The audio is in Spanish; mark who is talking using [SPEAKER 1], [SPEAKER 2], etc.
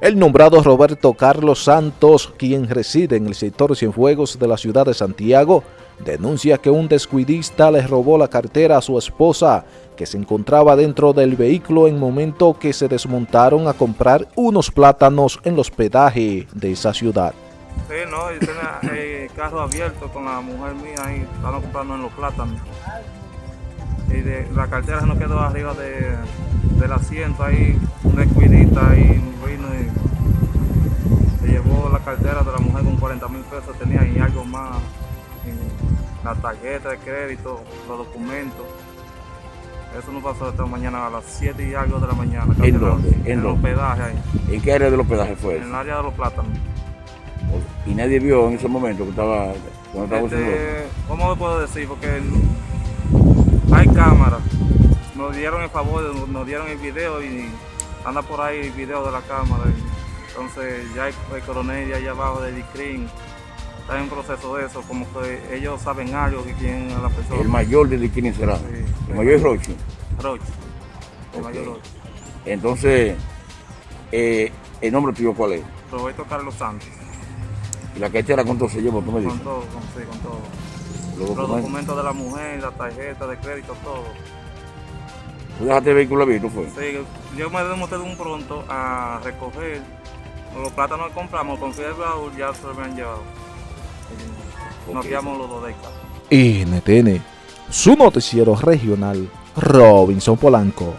[SPEAKER 1] El nombrado Roberto Carlos Santos, quien reside en el sector Cienfuegos de la ciudad de Santiago, denuncia que un descuidista le robó la cartera a su esposa, que se encontraba dentro del vehículo en momento que se desmontaron a comprar unos plátanos en el hospedaje de esa ciudad.
[SPEAKER 2] Sí, no, yo tenía el carro abierto con la mujer mía ahí, estaban comprando en los plátanos. Y de, la cartera nos quedó arriba de, del asiento ahí, una escuidita ahí 40 mil pesos, tenía ahí algo más, la tarjeta de crédito, los documentos. Eso nos pasó esta mañana a las 7 y algo de la mañana.
[SPEAKER 3] ¿En dónde?
[SPEAKER 2] En, el hospedaje ahí.
[SPEAKER 3] ¿En qué área del hospedaje fue
[SPEAKER 2] En el área de los plátanos.
[SPEAKER 3] Y nadie vio en ese momento que estaba... Cuando estaba
[SPEAKER 2] Este, ¿Cómo le puedo decir? Porque hay cámaras. Nos dieron el favor, nos- nos dieron el video y anda por ahí el video de la cámara. y entonces ya el, el coronel ya allá abajo de DICRIN está en proceso de eso, como que ellos saben algo que quién es la persona.
[SPEAKER 3] El mayor de quién será.
[SPEAKER 2] Sí.
[SPEAKER 3] El mayor es Rochi.
[SPEAKER 2] Roche. El mayor Roche.
[SPEAKER 3] Entonces, eh, ¿el nombre tuyo cuál es?
[SPEAKER 2] Roberto Carlos Santos.
[SPEAKER 3] Y la cartera cuánto se lleva, tú me
[SPEAKER 2] Con
[SPEAKER 3] dices.
[SPEAKER 2] todo, con, sí, con todo.
[SPEAKER 3] Los documentos
[SPEAKER 2] de la mujer, la tarjeta de crédito, todo.
[SPEAKER 3] ¿Tú dejaste el vehículo abierto, fue?
[SPEAKER 2] Sí, yo me demostré de un pronto a recoger los plátanos compramos, con baúl ya se me han llevado. Nos
[SPEAKER 3] Ok.
[SPEAKER 2] quedamos los dos de acá.
[SPEAKER 1] NTN, su noticiero regional, Robinson Polanco.